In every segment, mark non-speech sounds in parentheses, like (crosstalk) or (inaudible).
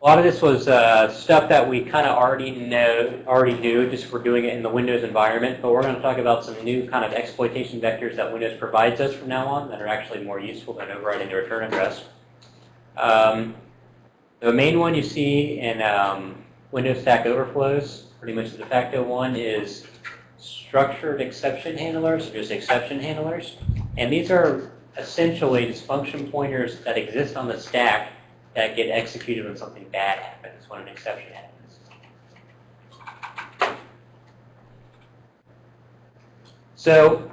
A lot of this was uh, stuff that we kind of already know, already do, just for doing it in the Windows environment. But we're going to talk about some new kind of exploitation vectors that Windows provides us from now on that are actually more useful than overriding the return address. Um, the main one you see in um, Windows Stack Overflows, pretty much the de facto one, is structured exception handlers, or just exception handlers. And these are essentially just function pointers that exist on the stack that get executed when something bad happens, when an exception happens. So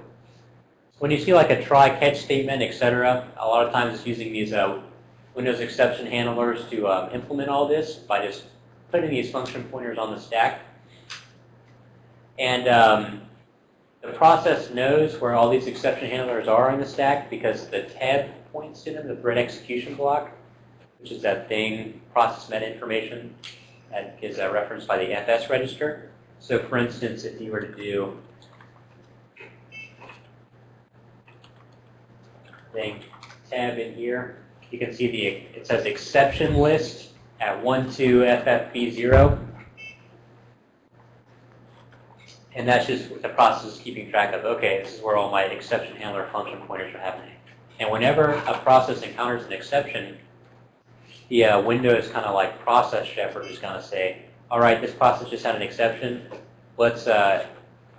when you see like a try catch statement, etc., a lot of times it's using these uh, Windows exception handlers to um, implement all this by just putting these function pointers on the stack. And um, the process knows where all these exception handlers are in the stack because the tab points to them, the thread execution block, which is that thing, process meta information that is uh, referenced by the FS register. So for instance, if you were to do thing tab in here, you can see the it says exception list at 12FFB0. And that's just the process keeping track of, okay, this is where all my exception handler function pointers are happening. And whenever a process encounters an exception, the uh, Windows kind of like process shepherd is going to say, all right, this process just had an exception. Let's uh,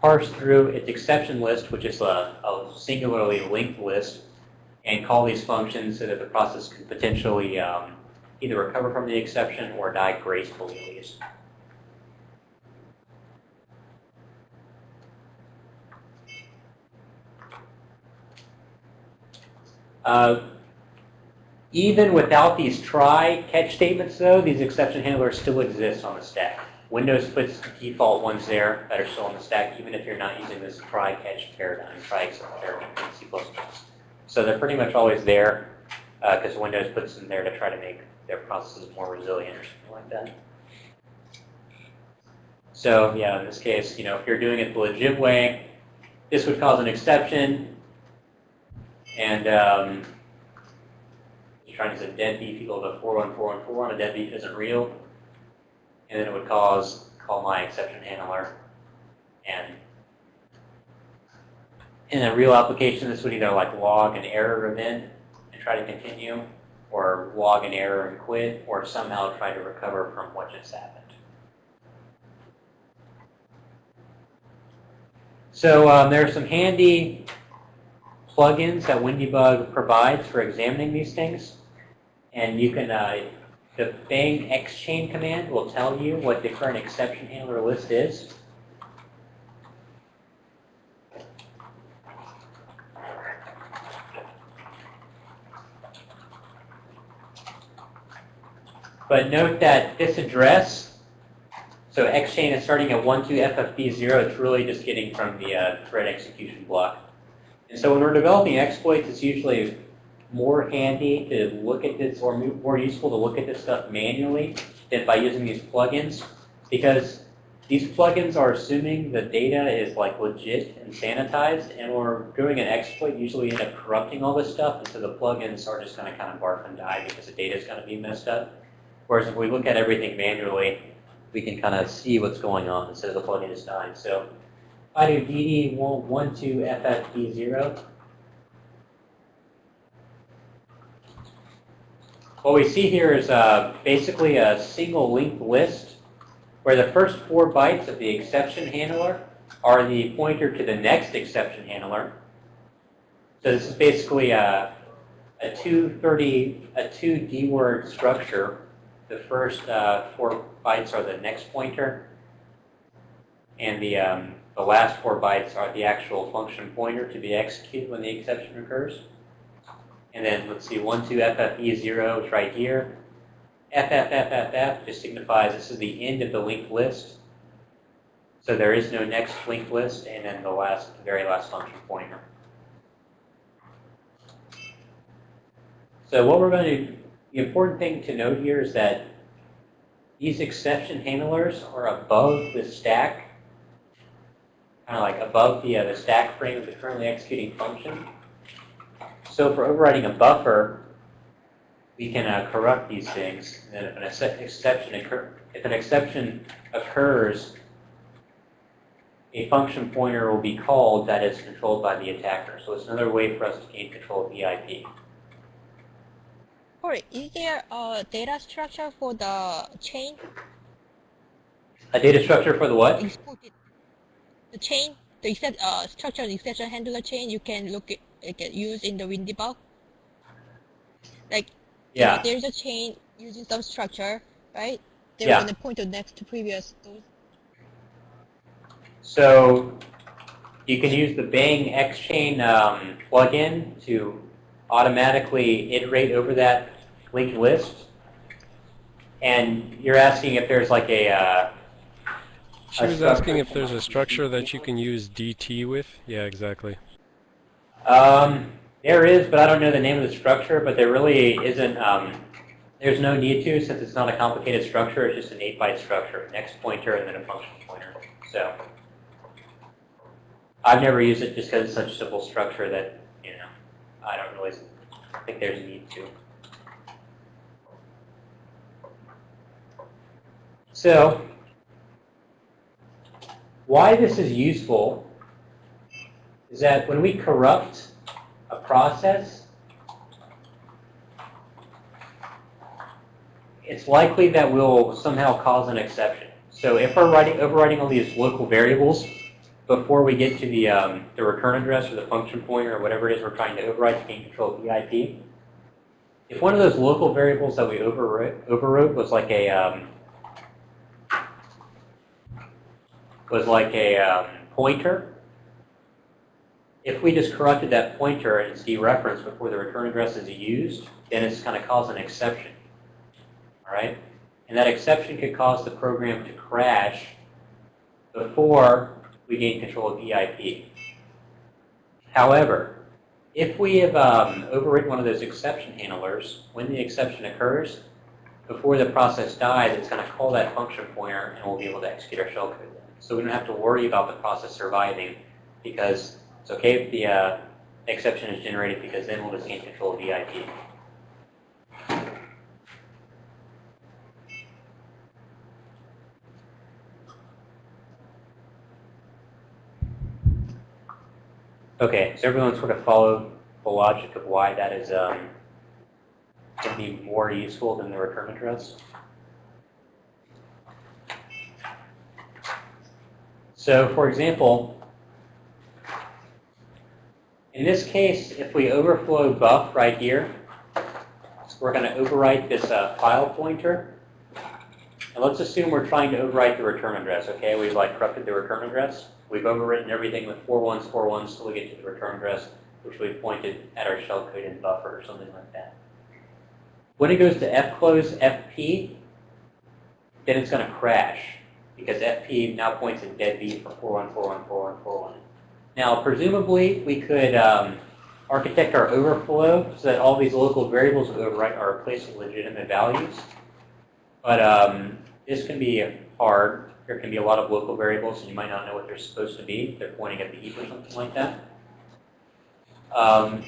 parse through its exception list, which is a, a, singularly linked list, and call these functions so that the process can potentially um, either recover from the exception or die gracefully. Uh, even without these try catch statements, though, these exception handlers still exist on the stack. Windows puts default ones there that are still on the stack, even if you're not using this try catch paradigm, try except paradigm in C++. So they're pretty much always there because uh, Windows puts them there to try to make their processes more resilient or something like that. So yeah, in this case, you know, if you're doing it the legit way, this would cause an exception. And um, trying to set deadbeef equal to 41414, a deadbeef isn't real. And then it would cause call my exception handler. And in a real application, this would either like log an error event and try to continue, or log an error and quit, or somehow try to recover from what just happened. So um, there are some handy plugins that WinDbg provides for examining these things. And you can, uh, the bang xchain command will tell you what the current exception handler list is. But note that this address, so xchain is starting at 12ffb0, it's really just getting from the uh, thread execution block. And so when we're developing exploits, it's usually more handy to look at this, or more useful to look at this stuff manually than by using these plugins, because these plugins are assuming the data is like legit and sanitized, and we're doing an exploit, usually end up corrupting all this stuff, and so the plugins are just going to kind of barf and die because the data is going to be messed up. Whereas if we look at everything manually, we can kind of see what's going on instead of the plugin is dying. So I do dd12ffb0, what we see here is uh, basically a single linked list where the first four bytes of the exception handler are the pointer to the next exception handler. So this is basically a, a 230, a 2D word structure the first uh, four bytes are the next pointer, and the, um, the last four bytes are the actual function pointer to be executed when the exception occurs. And then let's see, 1, 2, FFE0 is right here. FFFFF just signifies this is the end of the linked list. So there is no next linked list, and then the last, very last function pointer. So what we're going to the important thing to note here is that these exception handlers are above the stack, kind of like above the, uh, the stack frame of the currently executing function. So for overriding a buffer, we can uh, corrupt these things. And then if an ex- exception occur, if an exception occurs, a function pointer will be called that is controlled by the attacker. So it's another way for us to gain control of the IP. Sorry, is there a data structure for the chain A data structure for the what? The chain, the except, uh, structured exception handler chain you can look at, it can use in the WinDebug. Like, you know, Yeah. there's a chain using some structure, right? They're Yeah. gonna point to next to previous. Those. So you can use the Bang XChain um, plugin to automatically iterate over that linked list. And you're asking if there's like a, uh, She was asking if there's a structure that you can use DT with. Yeah, exactly. Um, there is, but I don't know the name of the structure, but there really isn't, um, there's no need to since it's not a complicated structure, it's just an 8-byte structure, next pointer and then a function pointer. So I've never used it just because it's such a simple structure that, you know, I don't really think there's a need to. So why this is useful is that when we corrupt a process, it's likely that we'll somehow cause an exception. So if we're writing, overwriting all these local variables before we get to the, um, the return address or the function pointer or whatever it is we're trying to overwrite to gain control of the IP, if one of those local variables that we overwrote, overwrote was like a um, was like a um, pointer, if we just corrupted that pointer and it's dereferenced before the return address is used, then it's going to cause an exception. All right? And that exception could cause the program to crash before we gain control of EIP. However, if we have um, overwritten one of those exception handlers, when the exception occurs, before the process dies, it's going to call that function pointer and we'll be able to execute our shellcode. So we don't have to worry about the process surviving because it's okay if the uh, exception is generated because then we'll just gain control of the IP. Okay, so everyone sort of followed the logic of why that is um, going to be more useful than the return address. So for example, in this case, if we overflow buff right here, we're going to overwrite this uh, file pointer. And let's assume we're trying to overwrite the return address, okay? We've like corrupted the return address. We've overwritten everything with four ones, four ones till we get to the return address, which we've pointed at our shellcode in buffer or something like that. When it goes to fclose fp, then it's going to crash because fp now points at deadbeat for 41414141. Now, presumably, we could um, architect our overflow so that all these local variables overwrite are replaced with legitimate values. But um, this can be hard. There can be a lot of local variables, and you might not know what they're supposed to be. They're pointing at the heap or something like that. Um,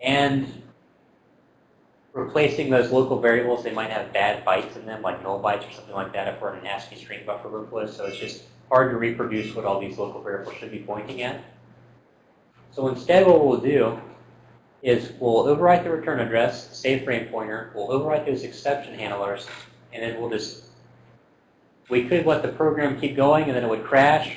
and replacing those local variables, they might have bad bytes in them, like null bytes or something like that if we're in an ASCII string buffer overflow. So it's just hard to reproduce what all these local variables should be pointing at. So instead what we'll do is we'll overwrite the return address, save frame pointer, we'll overwrite those exception handlers, and then we'll just, we could let the program keep going and then it would crash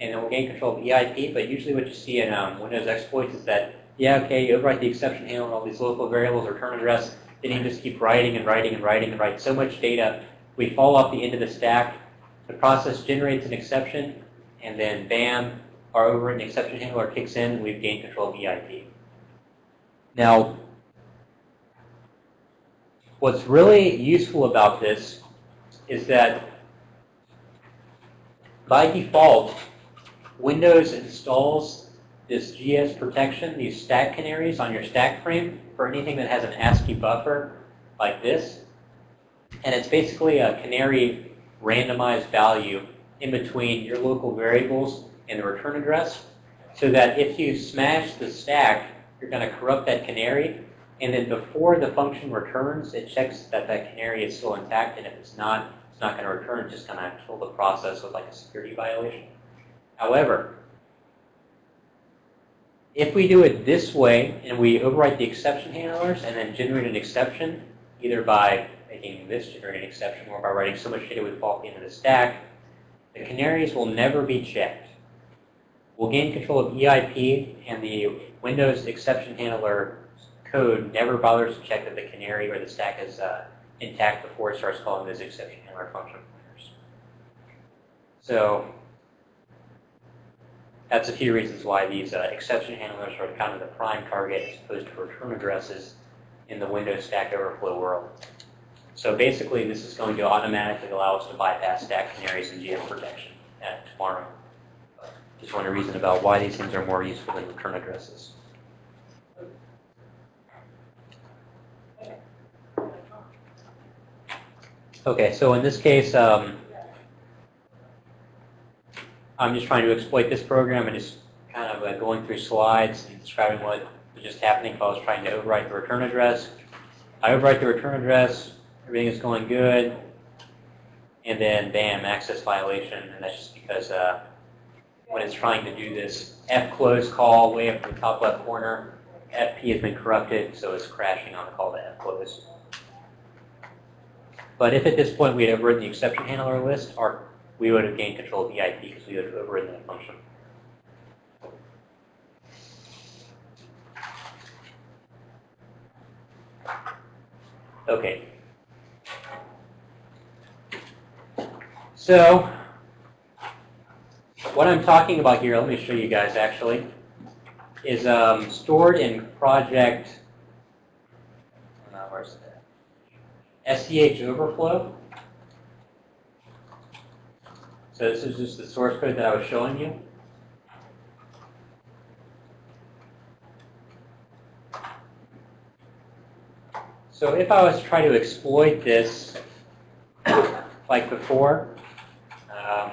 and then we'll gain control of EIP, but usually what you see in um, Windows exploits is that, yeah, okay, you overwrite the exception handler and all these local variables, return address, then you just keep writing and writing and writing and write so much data, we fall off the end of the stack, the process generates an exception, and then bam, our over overwritten exception handler kicks in, we've gained control of EIP. Now, what's really useful about this is that by default, Windows installs this GS protection, these stack canaries on your stack frame for anything that has an ASCII buffer like this. And it's basically a canary randomized value in between your local variables and the return address so that if you smash the stack, you're going to corrupt that canary And then before the function returns, it checks that that canary is still intact, and if it's not, it's not going to return, it's just going to kill the process with like a security violation. However, if we do it this way, and we overwrite the exception handlers and then generate an exception, either by making this generate an exception or by writing so much data we fall into the stack, the canaries will never be checked. We'll gain control of EIP, and the Windows exception handler code never bothers to check that the canary or the stack is uh, intact before it starts calling those exception handler function pointers. So that's a few reasons why these uh, exception handlers are kind of the prime target as opposed to return addresses in the Windows Stack Overflow world. So basically, this is going to automatically allow us to bypass stack canaries and GM protection at tomorrow. Just want to reason about why these things are more useful than return addresses. Okay, so in this case, um, I'm just trying to exploit this program and just kind of uh, going through slides and describing what was just happening if I was trying to overwrite the return address. I overwrite the return address, everything is going good, and then bam, access violation, and that's just because uh, when it's trying to do this F close call way up in the top left corner, FP has been corrupted, so it's crashing on the call to F close. But if at this point we had overridden the exception handler list, our, we would have gained control of EIP because we would have overridden that function. Okay. So, what I'm talking about here, let me show you guys actually, is um, stored in project, uh, where's that? SCH overflow. So this is just the source code that I was showing you. So if I was trying to exploit this (coughs) like before, um,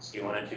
see one and two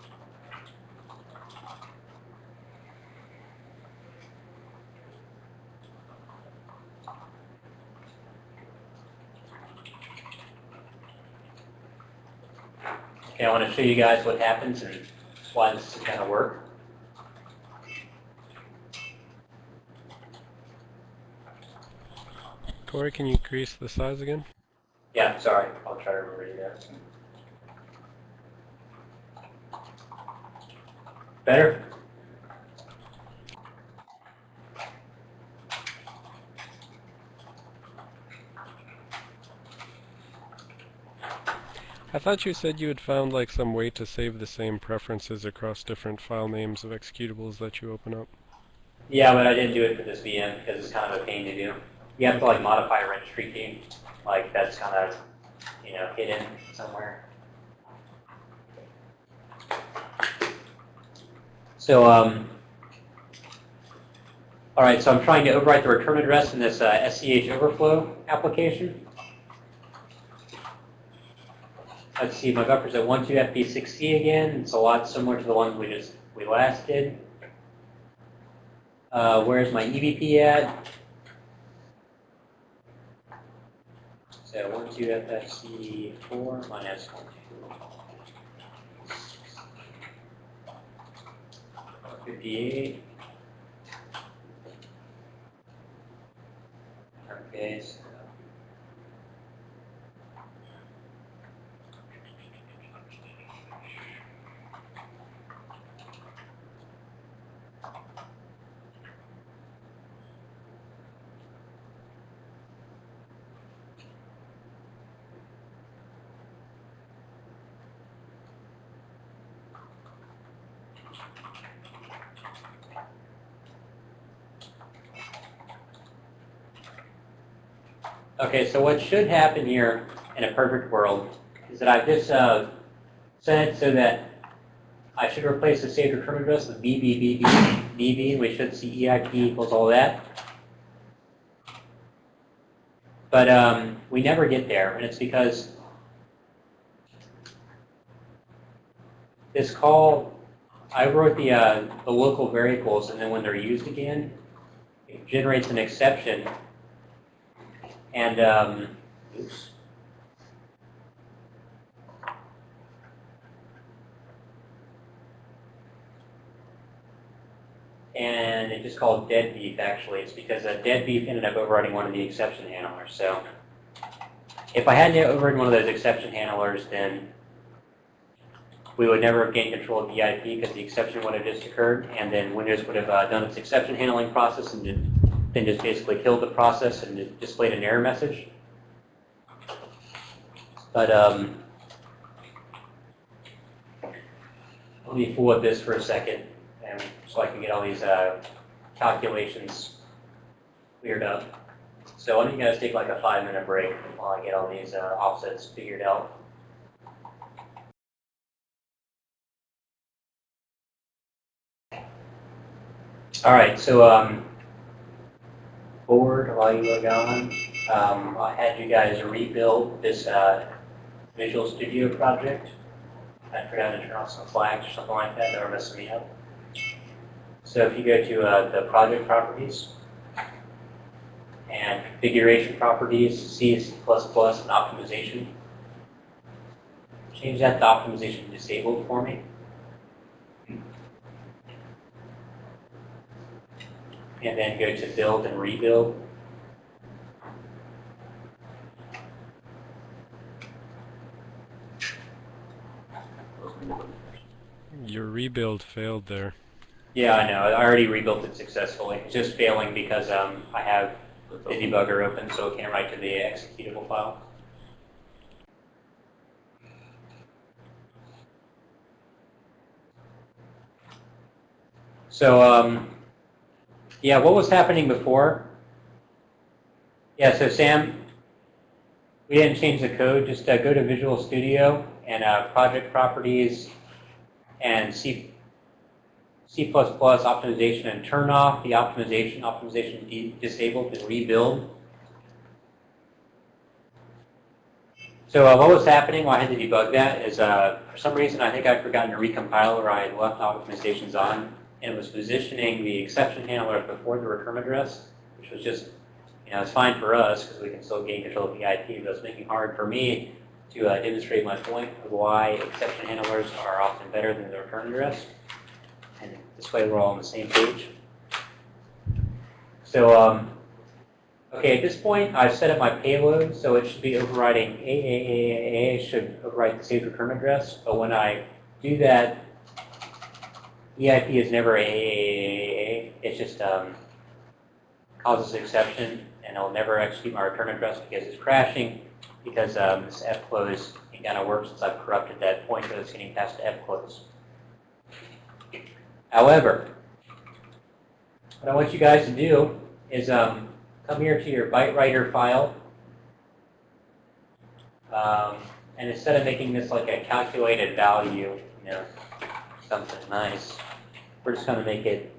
I want to show you guys what happens and why this is going to work. Corey, can you increase the size again? Yeah, sorry. I'll try to remember you guys. Better? I thought you said you had found like some way to save the same preferences across different file names of executables that you open up. Yeah, but I didn't do it for this VM because it's kind of a pain to do. You have to like modify a registry key. Like that's kind of, you know, hidden somewhere. So, um, all right, so I'm trying to overwrite the return address in this uh, SCH overflow application. Let's see, my buffer's at 12FP6C again. It's a lot similar to the one we just we last did. Uh, where's my EBP at? So 12FFC4 minus 12. 58. Okay, so Okay, so what should happen here in a perfect world is that I've just uh, set it so that I should replace the saved return address with BBBB, BB, we should see EIP equals all that. But um, we never get there, and it's because this call, I wrote the, uh, the local variables, and then when they're used again, it generates an exception. And, um, oops. And it just called dead beef, actually. It's because uh, dead beef ended up overriding one of the exception handlers. So if I hadn't overridden one of those exception handlers, then we would never have gained control of the IP because the exception would have just occurred, and then Windows would have uh, done its exception handling process and then- just basically killed the process and displayed an error message. But um, let me with this for a second, and so I can get all these uh, calculations cleared up. So why don't you guys take like a five-minute break while I get all these uh, offsets figured out. All right, so um, forward while you were gone, um, I had you guys rebuild this uh, Visual Studio project. I forgot to turn off some flags or something like that that were messing me up. So if you go to uh, the project properties and configuration properties, C, C++, and optimization, change that to optimization disabled for me. And then go to build and rebuild. Your rebuild failed there. Yeah, I know. I already rebuilt it successfully. It's just failing because um, I have the debugger open, so it can't write to the executable file. So, um, yeah, what was happening before? Yeah, so Sam, we didn't change the code. Just uh, go to Visual Studio and uh, Project Properties and C, C++ optimization and turn off the optimization, optimization disabled and rebuild. So uh, what was happening while I had to debug that is uh, for some reason I think I'd forgotten to recompile or I had left optimizations on and was positioning the exception handler before the return address, which was just, you know, it's fine for us because we can still gain control of the IP, but it's making it hard for me to uh, demonstrate my point of why exception handlers are often better than the return address. And this way we're all on the same page. So, um, okay, at this point I've set up my payload, so it should be overriding AAAAA, should override the saved return address, but when I do that, EIP is never AAAA, it just um, causes an exception, and it'll never execute my return address because it's crashing, because um, this fclose ain't gonna work since I've corrupted that pointer that's getting passed to fclose. However, what I want you guys to do is um, come here to your byte writer file, um, and instead of making this like a calculated value, you know, something nice, we're just going to make it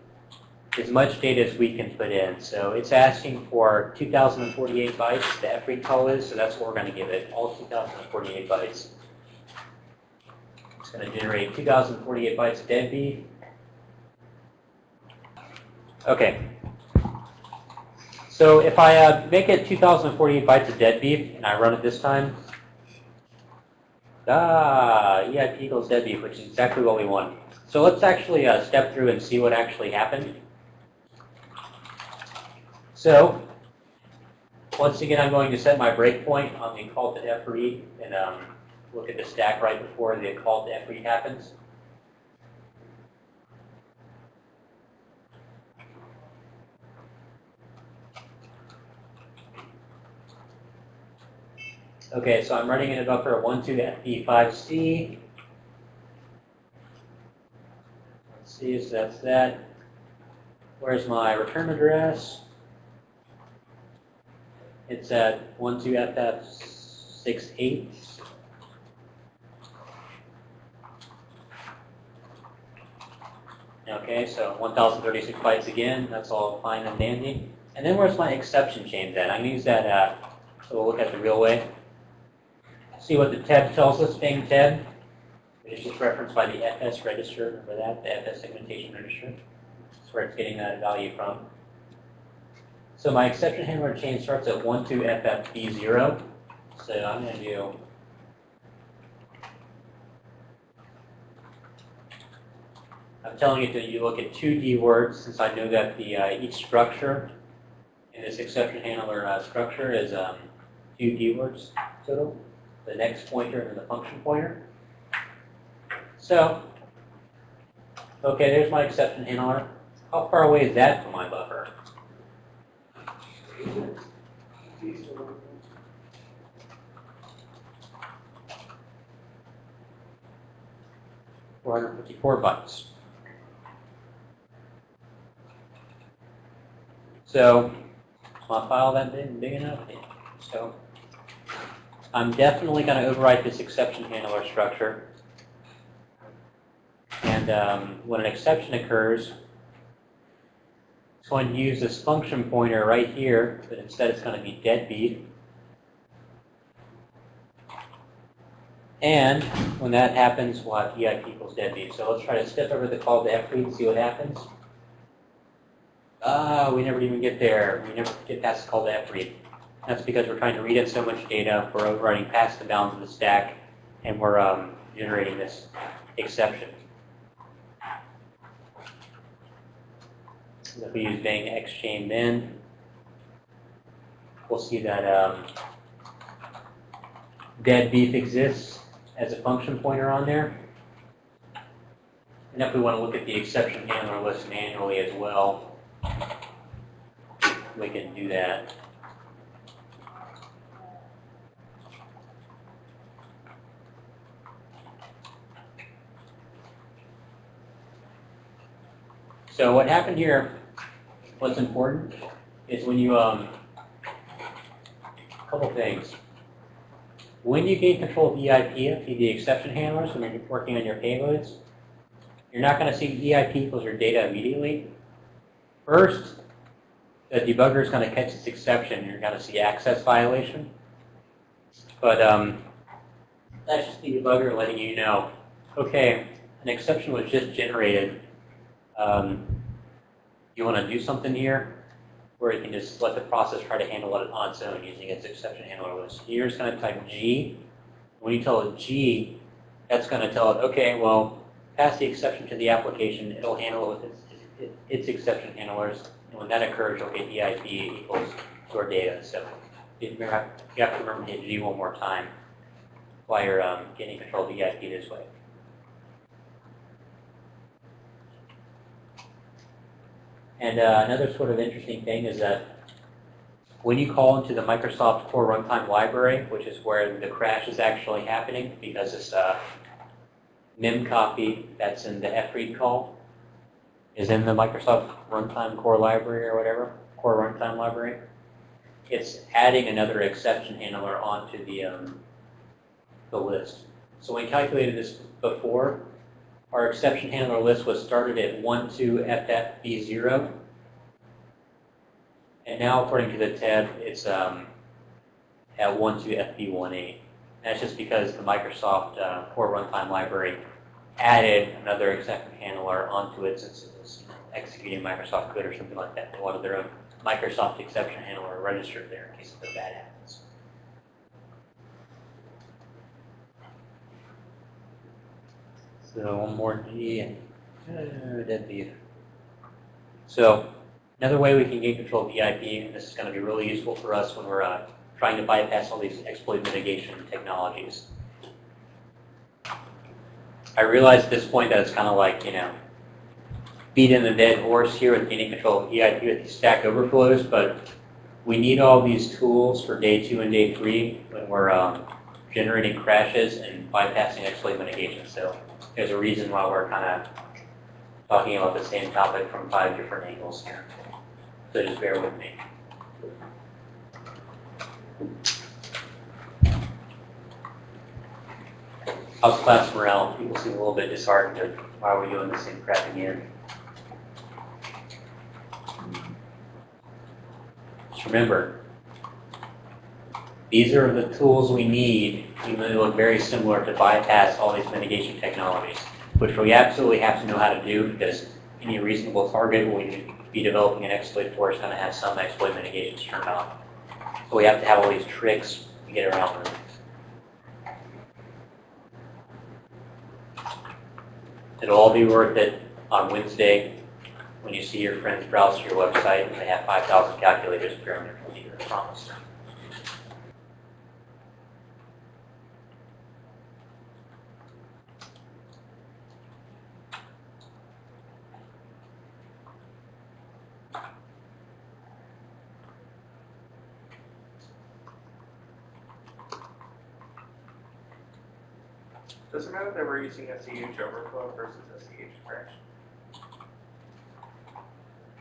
as much data as we can put in. So it's asking for 2,048 bytes, the FREAD call is, so that's what we're going to give it, all 2,048 bytes. It's going to generate 2,048 bytes of dead beef. Okay. So if I uh, make it 2,048 bytes of dead beef and I run it this time, ah, EIP equals dead which is exactly what we want. So let's actually uh, step through and see what actually happened. So once again, I'm going to set my breakpoint on the call to fread and um, look at the stack right before the call to fread happens. Okay, so I'm running in a buffer 12 FP5C. that's that. Where's my return address? It's at 12FF68. Okay, so 1036 bytes again, that's all fine and dandy. And then where's my exception chains at? I'm going to use that, uh, so we'll look at the real way. See what the TEB tells us, being TEB. Is just referenced by the FS register, remember that, the FS segmentation register. That's where it's getting that value from. So my exception handler chain starts at 12FFB0. So I'm going to do I'm telling it that you look at two D words since I know that the uh, each structure in this exception handler uh, structure is um, two D words total. The next pointer and the function pointer. So, okay, there's my exception handler. How far away is that from my buffer? Four hundred fifty-four bytes. So, my file that big, big enough? So, I'm definitely going to overwrite this exception handler structure. And um, when an exception occurs, it's going to use this function pointer right here, but instead it's going to be deadbeat. And when that happens, we'll have EIP equals deadbeat. So let's try to step over the call to FREAD and see what happens. Ah, we never even get there. We never get past the call to FREAD. That's because we're trying to read in so much data, we're overriding past the bounds of the stack, and we're um, generating this exception. If we use bang xchain min, we'll see that um, dead beef exists as a function pointer on there. And if we want to look at the exception handler list manually as well, we can do that. So what happened here, what's important, is when you, um, a couple things. When you gain control of EIP the exception handlers, when you're working on your payloads, you're not going to see EIP equals your data immediately. First, the debugger is going to catch this exception. You're going to see access violation. But um, that's just the debugger letting you know, okay, an exception was just generated. Um, you want to do something here where you can just let the process try to handle it on its own using its exception handler list. You're just going to type G. When you tell it G, that's going to tell it, okay, well, pass the exception to the application. It'll handle it with its, its, its exception handlers. And when that occurs, you'll get EIP equals your data. So you have to remember to hit G one more time while you're um, getting control of EIP this way. And uh, another sort of interesting thing is that when you call into the Microsoft Core Runtime Library, which is where the crash is actually happening because it's a mem copy that's in the fread call is in the Microsoft Runtime Core Library or whatever, Core Runtime Library. It's adding another exception handler onto the, um, the list. So we calculated this before. Our exception handler list was started at 12FFB0. And now, according to the TEB, it's um, at 12FB18. That's just because the Microsoft uh, Core Runtime Library added another exception handler onto it since it was executing Microsoft code or something like that. They wanted their own Microsoft exception handler registered there in case of a bad happens. So one more G and uh. So another way we can gain control of EIP, and this is going to be really useful for us when we're uh, trying to bypass all these exploit mitigation technologies. I realize at this point that it's kind of like, you know, beating the dead horse here with gaining control of EIP with these stack overflows, but we need all these tools for day two and day three when we're um, generating crashes and bypassing exploit mitigation. So there's a reason why we're kind of talking about the same topic from five different angles here. So just bear with me. How's class morale? People seem a little bit disheartened of why are we doing the same crap again? Just remember, these are the tools we need, they look very similar, to bypass all these mitigation technologies, which we absolutely have to know how to do because any reasonable target will be developing an exploit for is going to have some exploit mitigations turned on. So we have to have all these tricks to get around them. It'll all be worth it on Wednesday when you see your friends browse your website and they have 5,000 calculators computer, I promise. That we're using SEH overflow versus SEH crash?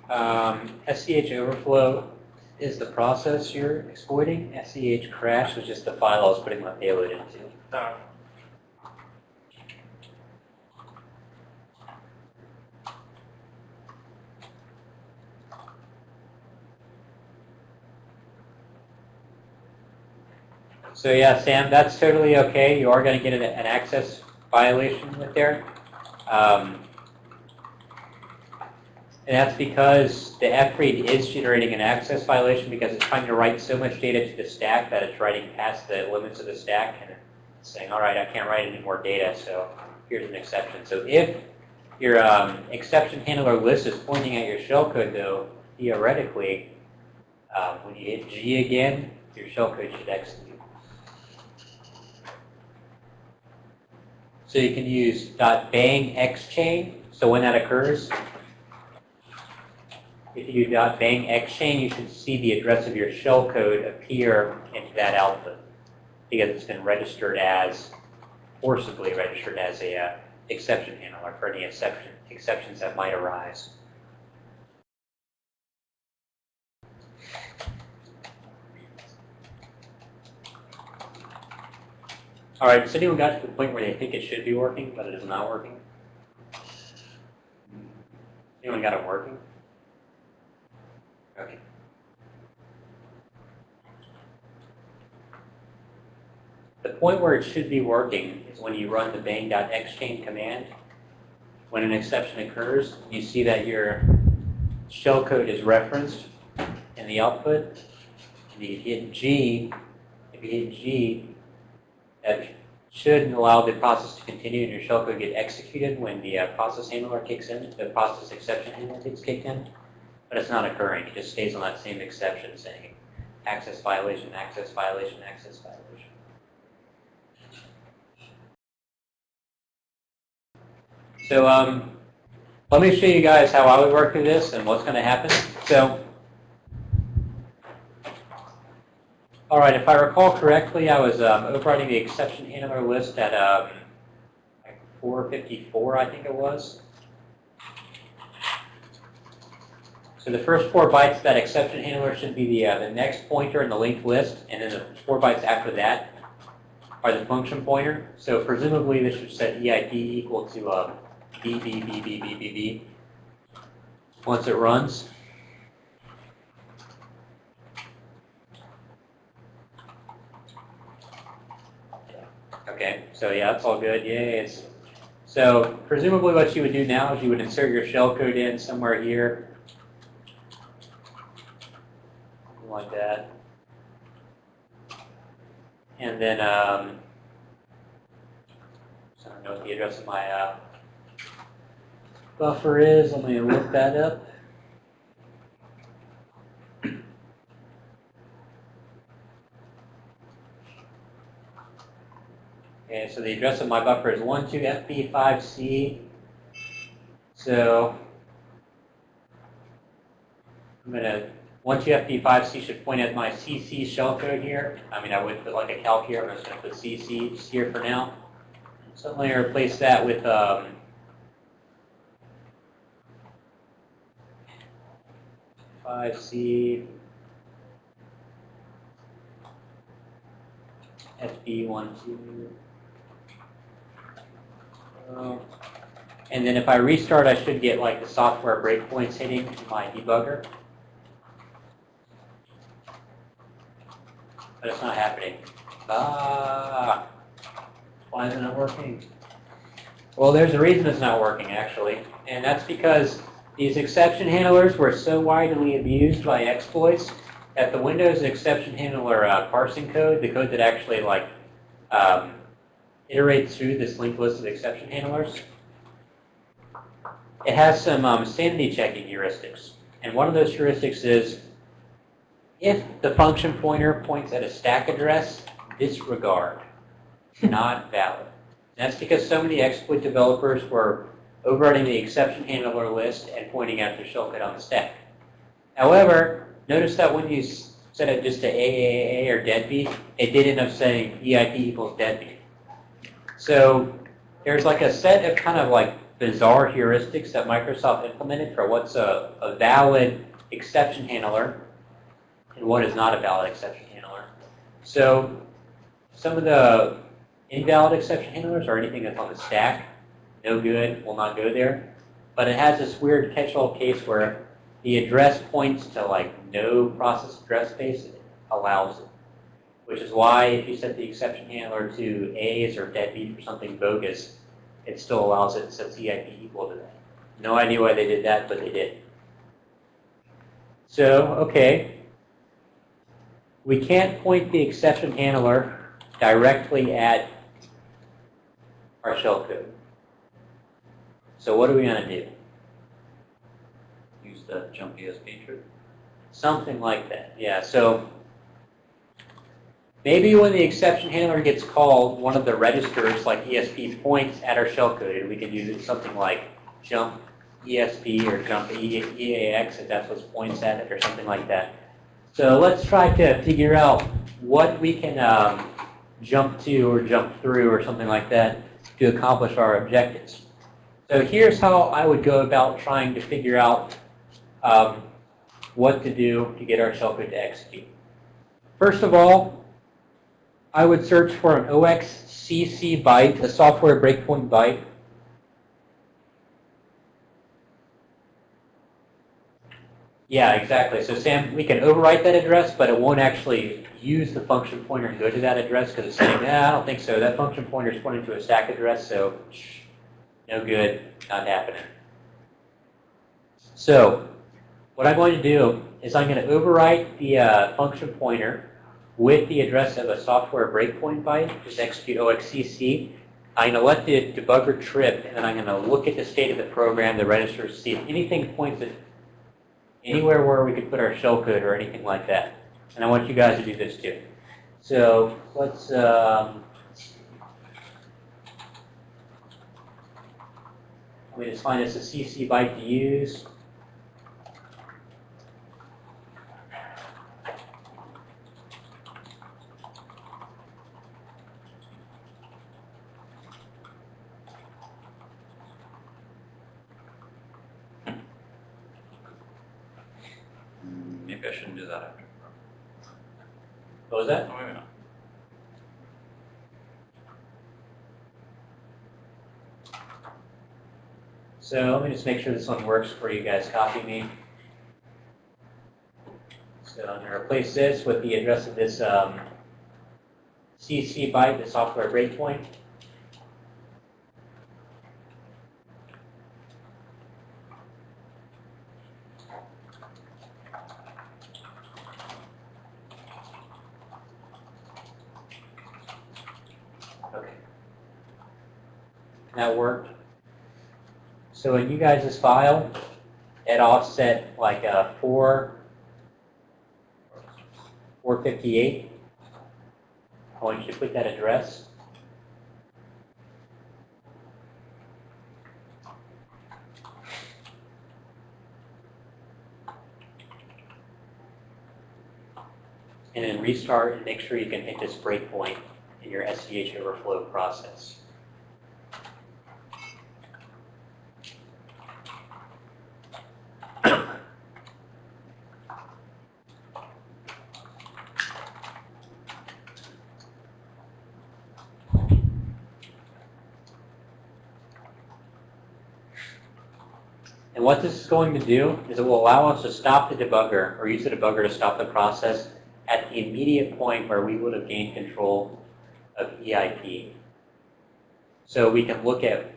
Um, SCH overflow is the process you're exploiting. SCH crash was just the file I was putting my payload into. No. So yeah, Sam, that's totally okay. You are going to get an, an access violation with there. Um, and that's because the FREAD is generating an access violation because it's trying to write so much data to the stack that it's writing past the limits of the stack and saying, all right, I can't write any more data, so here's an exception. So if your um, exception handler list is pointing at your shellcode, though, theoretically, um, when you hit G again, your shellcode should execute. So you can use .bang xchain. So when that occurs, if you do .bang xchain, you should see the address of your shellcode appear into that output because it's been registered as, forcibly registered as a uh, exception handler for any exception, exceptions that might arise. All right, has anyone got to the point where they think it should be working, but it is not working? Anyone got it working? Okay. The point where it should be working is when you run the bang.xchain command. When an exception occurs, you see that your shellcode is referenced in the output. And you hit G. If you hit G, that should allow the process to continue and your shellcode get executed when the uh, process handler kicks in, the process exception handler gets kicked in. But it's not occurring. It just stays on that same exception saying access violation, access violation, access violation. So um, let me show you guys how I would work through this and what's going to happen. So, all right, if I recall correctly, I was um, overriding the exception handler list at um, like 454, I think it was. So the first four bytes of that exception handler should be the, uh, the next pointer in the linked list, and then the four bytes after that are the function pointer. So presumably this should set EID equal to uh, B, B, B, B, B, B, B. Once it runs, Okay, so yeah, that's all good. Yay. It's, so presumably what you would do now is you would insert your shellcode in somewhere here. Like that. And then, um, I don't know what the address of my uh, buffer is. Let me look that up. So the address of my buffer is 12FB5C. So I'm going to, 12FB5C should point at my CC shell code here. I mean, I would put like a calc here. I'm just going to put CC here for now. So I'm going to replace that with um, five C FB one two uh, And then if I restart, I should get like the software breakpoints hitting my debugger. But it's not happening. Ah, why isn't it working? Well, there's a reason it's not working actually, and that's because these exception handlers were so widely abused by exploits that the Windows exception handler uh, parsing code, the code that actually like um, iterates through this linked list of exception handlers, it has some um, sanity checking heuristics. And one of those heuristics is if the function pointer points at a stack address, disregard, not valid. That's because so many exploit developers were overriding the exception handler list and pointing out the shellcode on the stack. However, notice that when you set it just to AAA or deadbeat, it did end up saying EIP equals deadbeat. So there's like a set of kind of like bizarre heuristics that Microsoft implemented for what's a, a valid exception handler and what is not a valid exception handler. So some of the invalid exception handlers are anything that's on the stack, no good, will not go there. But it has this weird catch-all case where the address points to like no process address space, it allows it. Which is why if you set the exception handler to A's or deadbeat or something bogus, it still allows it, and sets EIP equal to that. No idea why they did that, but they did. So, okay. We can't point the exception handler directly at our shellcode. So what are we going to do? Use the jump ESP trick. Something like that, yeah. So maybe when the exception handler gets called, one of the registers like ESP points at our shellcode, and we can use something like jump ESP or jump EAX if that's what points at it or something like that. So let's try to figure out what we can um, jump to or jump through or something like that to accomplish our objectives. So here's how I would go about trying to figure out um, what to do to get our shellcode to execute. First of all, I would search for an OXCC byte, a software breakpoint byte. Yeah, exactly. So Sam, we can overwrite that address, but it won't actually use the function pointer and go to that address because it's saying, nah, I don't think so. That function pointer is pointing to a stack address, so no good, not happening. So what I'm going to do is I'm going to overwrite the uh, function pointer with the address of a software breakpoint byte, just execute OXCC. I'm going to let the debugger trip, and then I'm going to look at the state of the program, the registers, to see if anything points at anywhere where we could put our shellcode or anything like that. And I want you guys to do this too. So let's, um, let me just find us a CC byte to use. Mm, Maybe I shouldn't do that after. What was that? Oh, maybe not. So let me just make sure this one works before you guys copy me. So I'm going to replace this with the address of this um, CC byte, the software breakpoint. Okay. That worked. So in you guys' file, at offset like a 4, 458, I want you to put that address. And then restart and make sure you can hit this breakpoint in your SDH overflow process. And what this is going to do is it will allow us to stop the debugger or use the debugger to stop the process at the immediate point where we would have gained control of EIP. So we can look at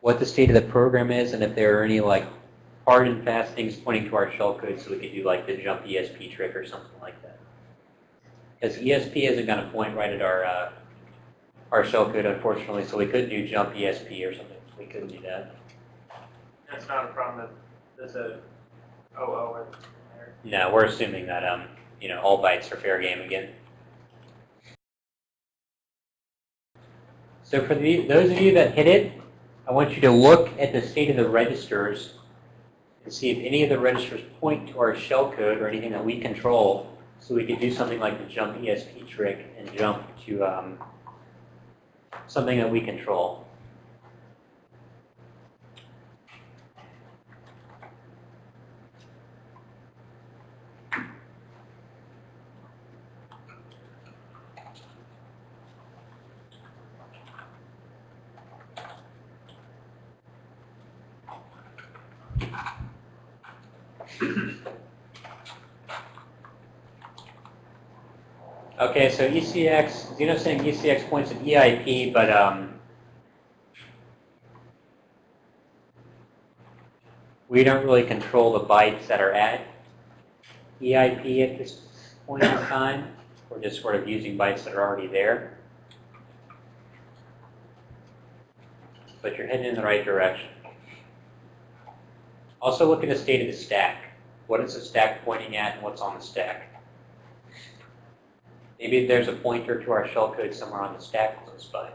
what the state of the program is and if there are any like hard and fast things pointing to our shellcode so we could do like the jump ESP trick or something like that. Because ESP isn't going to point right at our uh, our shellcode, unfortunately, so we couldn't do jump ESP or something. We couldn't do that. That's not a problem that there's a OO in there. No, we're assuming that um, you know, all bytes are fair game again. So for the, those of you that hit it, I want you to look at the state of the registers and see if any of the registers point to our shellcode or anything that we control so we could do something like the jump ESP trick and jump to um, something that we control. Okay, so ECX, Zeno's saying ECX points at EIP, but um, we don't really control the bytes that are at EIP at this point in time. We're just sort of using bytes that are already there. But you're heading in the right direction. Also look at the state of the stack. What is the stack pointing at and what's on the stack? Maybe there's a pointer to our shellcode somewhere on the stack close by.